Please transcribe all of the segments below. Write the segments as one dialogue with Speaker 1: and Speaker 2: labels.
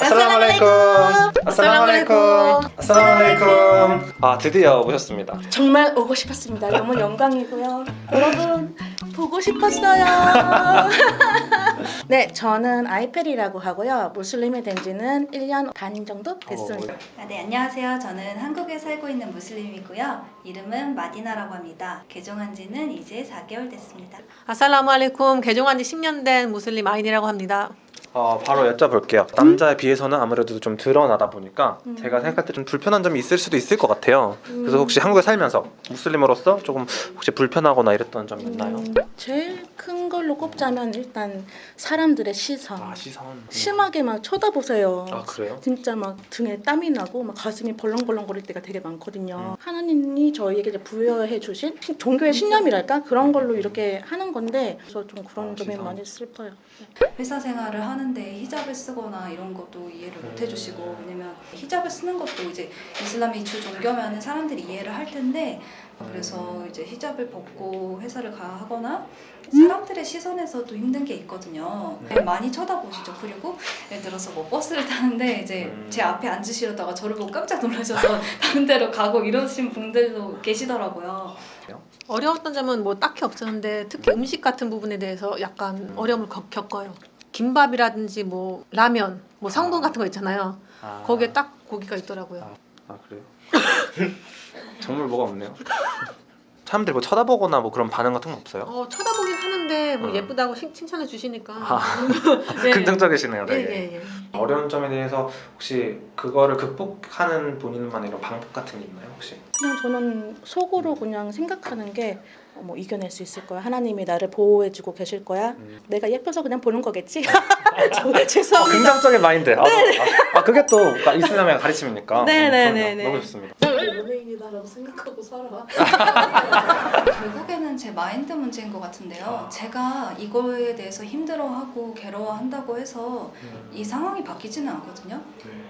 Speaker 1: 아살라말레이쿰 아살라말레이쿰 아 드디어 오셨습니다
Speaker 2: 정말 오고 싶었습니다. 너무 영광이고요. 여러분 보고 싶었어요. 네, 저는 아이페리라고 하고요. 무슬림이 된 지는 1년 반 정도 됐습니다.
Speaker 3: 아, 네, 안녕하세요. 저는 한국에 살고 있는 무슬림이고요. 이름은 마디나라고 합니다. 개종한 지는 이제 4개월 됐습니다.
Speaker 4: 아살라무 알레쿰 개종한 지 10년 된 무슬림 아인이라고 합니다.
Speaker 1: 어, 바로 여쭤볼게요 남자에 비해서는 아무래도 좀 드러나다 보니까
Speaker 2: 음.
Speaker 1: 제가 생각할 때 좀 불편한 점이 있을 수도 있을 것 같아요 그래서 혹시 한국에 살면서 무슬림으로서 조금 혹시 불편하거나 이랬던 점이 있나요?
Speaker 2: 음, 제일 큰 걸로 꼽자면 일단 사람들의 시선.
Speaker 1: 아 시선
Speaker 2: 심하게 막 쳐다보세요.
Speaker 1: 아 그래요?
Speaker 2: 진짜 막 등에 땀이 나고 막 가슴이 벌렁벌렁거릴 때가 되게 많거든요. 하나님이 저희에게 이제 부여해 주신 시- 종교의 신념이랄까 그런 걸로 이렇게 하는 건데 그래서 좀 그런
Speaker 1: 아,
Speaker 2: 점이. 많이 슬퍼요.
Speaker 3: 회사 생활을 하는데 히잡을 쓰거나 이런 것도 이해를 못 해주시고 왜냐면 히잡을 쓰는 것도 이제 이슬람이 주 종교면은 사람들이 이해를 할 텐데 그래서 이제 히잡을 벗고 회사를 가 하거나 사람들의 시선에서도 힘든 게 있거든요. 많이 쳐다보시죠. 그리고 예를 들어서 뭐 버스를 타는데 이제
Speaker 1: 음.
Speaker 3: 제 앞에 앉으시려다가 저를 보고 깜짝 놀라셔서 다른 데로 가고 이러신 분들도 계시더라고요.
Speaker 4: 어려웠던 점은 뭐 딱히 없었는데 특히 음식 같은 부분에 대해서 약간 어려움을 겪- 겪어요. 김밥이라든지 뭐 라면, 뭐 성분 같은 거 있잖아요.
Speaker 1: 아,
Speaker 4: 거기에 딱 고기가 있더라고요.
Speaker 1: 아 그래요? 정말 뭐가 없네요 사람들이 뭐 쳐다보거나 뭐 그런 반응 같은 건 없어요?
Speaker 4: 어, 쳐다 보긴 하는데 뭐
Speaker 1: 어.
Speaker 4: 예쁘다고 칭- 칭찬해 주시니까.
Speaker 1: 아,
Speaker 4: 네.
Speaker 1: 긍정적이시네요
Speaker 4: 예,
Speaker 1: 되게
Speaker 4: 예, 예.
Speaker 1: 어려운 점에 대해서 혹시 그거를 극복하는 본인만의 이런 방법 같은 게 있나요 혹시?
Speaker 2: 그냥 저는 속으로 그냥 생각하는 게 어, 뭐 이겨낼 수 있을 거야. 하나님이 나를 보호해주고 계실 거야.
Speaker 1: 음.
Speaker 2: 내가 예뻐서 그냥 보는 거겠지. 저-
Speaker 1: 어,
Speaker 2: 죄송합니다.
Speaker 1: 긍정적인 마인드. 아, 아, 아, 그게 또 이슬람의 가르침이니까.
Speaker 2: 네, 네,
Speaker 1: 음,
Speaker 2: 네. 네.
Speaker 1: 너무 좋습니다.
Speaker 2: 연예인이다라고 생각하고 살아.
Speaker 3: 결국에는 제 마인드 문제인 것 같은데요.
Speaker 1: 아.
Speaker 3: 제가 이거에 대해서 힘들어하고 괴로워한다고 해서 이 상황이 바뀌지는 않거든요.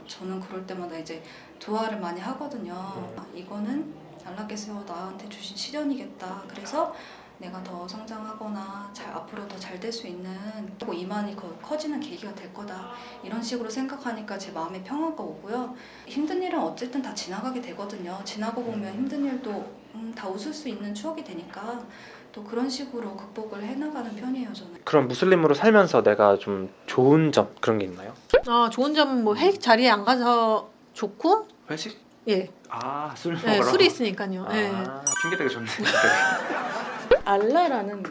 Speaker 3: 저는 그럴 때마다 이제 두아를 많이 하거든요. 아, 이거는 알라께서 나한테 주신 시련이겠다. 그래서 내가 더 성장하거나 잘 앞으로 더 잘 될 수 있는 그리고 이만이 더 커지는 계기가 될 거다. 이런 식으로 생각하니까 제 마음에 평화가 오고요. 힘든 일은 어쨌든 다 지나가게 되거든요. 지나고 보면 힘든 일도 음, 다 웃을 수 있는 추억이 되니까 또 그런 식으로 극복을 해나가는 편이에요 저는.
Speaker 1: 그럼 무슬림으로 살면서 내가 좀 좋은 점 그런 게 있나요?
Speaker 4: 어, 좋은 점은 뭐 회식 자리에 안 가서 좋고,
Speaker 1: 회식?
Speaker 4: 예,
Speaker 1: 아, 술 먹으러.
Speaker 4: 네 술이 있으니까요.
Speaker 1: 아,
Speaker 4: 예.
Speaker 1: 핑계 되게 좋네.
Speaker 2: 알라라는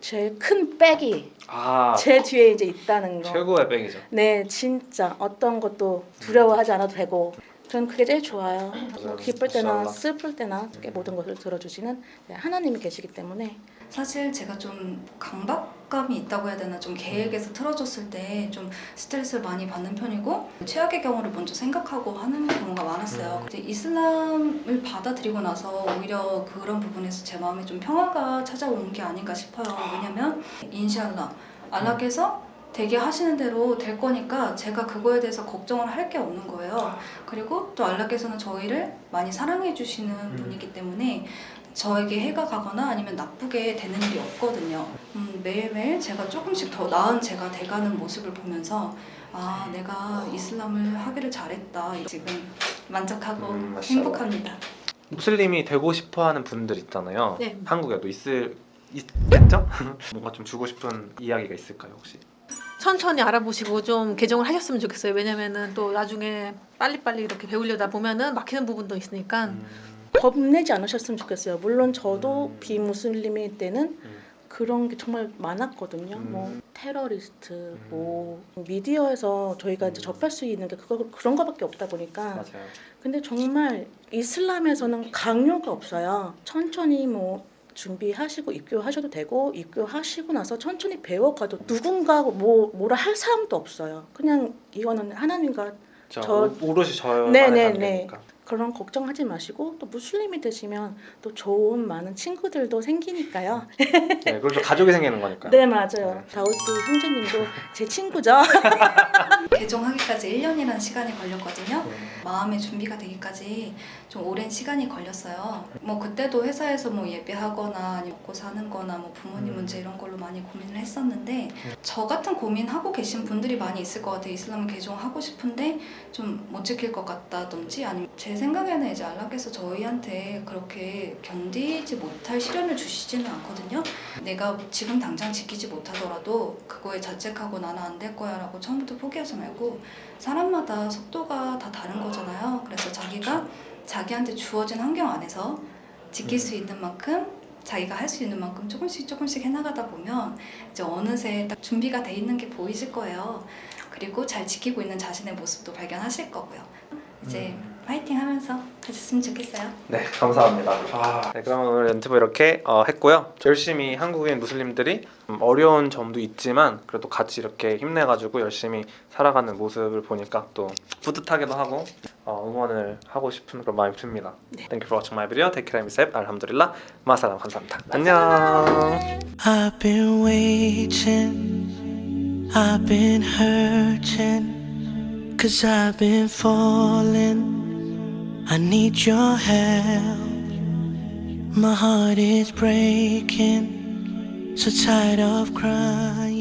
Speaker 2: 제일 큰 백이
Speaker 1: 아,
Speaker 2: 제 뒤에 이제 있다는 거.
Speaker 1: 최고의 뱅이죠.
Speaker 2: 네, 진짜 어떤 것도 두려워하지 않아도 되고 저는 그게 제일 좋아요. 기쁠 때나. 슬플 때나 모든 것을 들어주시는 네, 하나님이 계시기 때문에
Speaker 3: 사실 제가 좀 강박감이 있다고 해야 되나 좀 계획에서 틀어졌을 때 좀 스트레스를 많이 받는 편이고 최악의 경우를 먼저 생각하고 하는 경우가 많았어요.
Speaker 1: 음.
Speaker 3: 근데 이슬람을 받아들이고 나서 오히려 그런 부분에서 제 마음에 좀 평화가 찾아온 게 아닌가 싶어요. 왜냐면 인샬라 알라께서 되게 하시는 대로 될 거니까 제가 그거에 대해서 걱정을 할 게 없는 거예요. 그리고 또 알라께서는 저희를 많이 사랑해 주시는
Speaker 1: 음.
Speaker 3: 분이기 때문에 저에게 해가 가거나 아니면 나쁘게 되는 일이 없거든요. 음, 매일매일 제가 조금씩 더 나은 제가 돼가는 모습을 보면서 아 내가 이슬람을 하기를 잘했다 지금 만족하고
Speaker 1: 음.
Speaker 3: 행복합니다.
Speaker 1: 무슬림이 되고 싶어하는 분들 있잖아요.
Speaker 4: 네.
Speaker 1: 한국에도 있을 있겠죠? 뭔가 좀 주고 싶은 이야기가 있을까요 혹시?
Speaker 4: 천천히 알아보시고 좀 개종을 하셨으면 좋겠어요. 왜냐면은 또 나중에 빨리빨리 이렇게 배우려다 보면은 막히는 부분도 있으니까.
Speaker 1: 음,
Speaker 2: 겁내지 않으셨으면 좋겠어요. 물론 저도
Speaker 1: 음.
Speaker 2: 비무슬림일 때는
Speaker 1: 음.
Speaker 2: 그런 게 정말 많았거든요.
Speaker 1: 음.
Speaker 2: 뭐 테러리스트, 뭐 미디어에서 저희가 이제
Speaker 1: 음.
Speaker 2: 접할 수 있는 게 그거 그런 거밖에 없다 보니까.
Speaker 1: 맞아요.
Speaker 2: 근데 정말 이슬람에서는 강요가 없어요. 천천히 뭐 준비하시고 입교하셔도 되고 입교하시고 나서 천천히 배워가도 누군가 뭐 뭐라 할 사람도 없어요. 그냥 이거는 하나님과
Speaker 1: 저,
Speaker 2: 저-
Speaker 1: 오롯이 저만의
Speaker 2: 네네네. 그런 걱정하지 마시고 또 무슬림이 되시면 또 좋은 많은 친구들도 생기니까요.
Speaker 1: 네, 그리고 또 가족이 생기는 거니까.
Speaker 2: 네 맞아요. 다우드 형제님도 제 친구죠.
Speaker 3: 개종하기까지 1년이라는 시간이 걸렸거든요.
Speaker 1: 네.
Speaker 3: 마음의 준비가 되기까지 좀 오랜 시간이 걸렸어요. 뭐 그때도 회사에서 뭐 예배하거나 먹고 사는 거나 뭐 부모님
Speaker 1: 음.
Speaker 3: 문제 이런 걸로 많이 고민을 했었는데 저 같은 고민하고 계신 분들이 많이 있을 것 같아요. 이슬람 개종하고 싶은데 좀 못 지킬 것 같다든지 아니면 제 생각에는 이제 안락께서 저희한테 그렇게 견디지 못할 시련을 주시지는 않거든요. 내가 지금 당장 지키지 못하더라도 그거에 자책하고 나는 안 될 거야 라고 처음부터 포기하지 말고 사람마다 속도가 다 다른 거잖아요. 그래서 자기가 자기한테 주어진 환경 안에서 지킬 수 있는 만큼 자기가 할 수 있는 만큼 조금씩 조금씩 해나가다 보면 이제 어느새 딱 준비가 돼 있는 게 보이실 거예요. 그리고 잘 지키고 있는 자신의 모습도 발견하실 거고요. 이제 파이팅 하면서 하셨으면 좋겠어요.
Speaker 1: 네, 감사합니다. 아, 네, 그러면 오늘 인터뷰 이렇게 어, 했고요. 열심히 한국인 무슬림들이 좀 어려운 점도 있지만 그래도 같이 이렇게 힘내가지고 열심히 살아가는 모습을 보니까 또 뿌듯하기도 하고 어, 응원을 하고 싶은 그런 마음이 듭니다. Thank you for watching my video. Take care be safe. 알함두릴라. 마사람 감사합니다. 안녕.
Speaker 5: Cause I've been falling. I need your help. My heart is breaking, so tired of crying.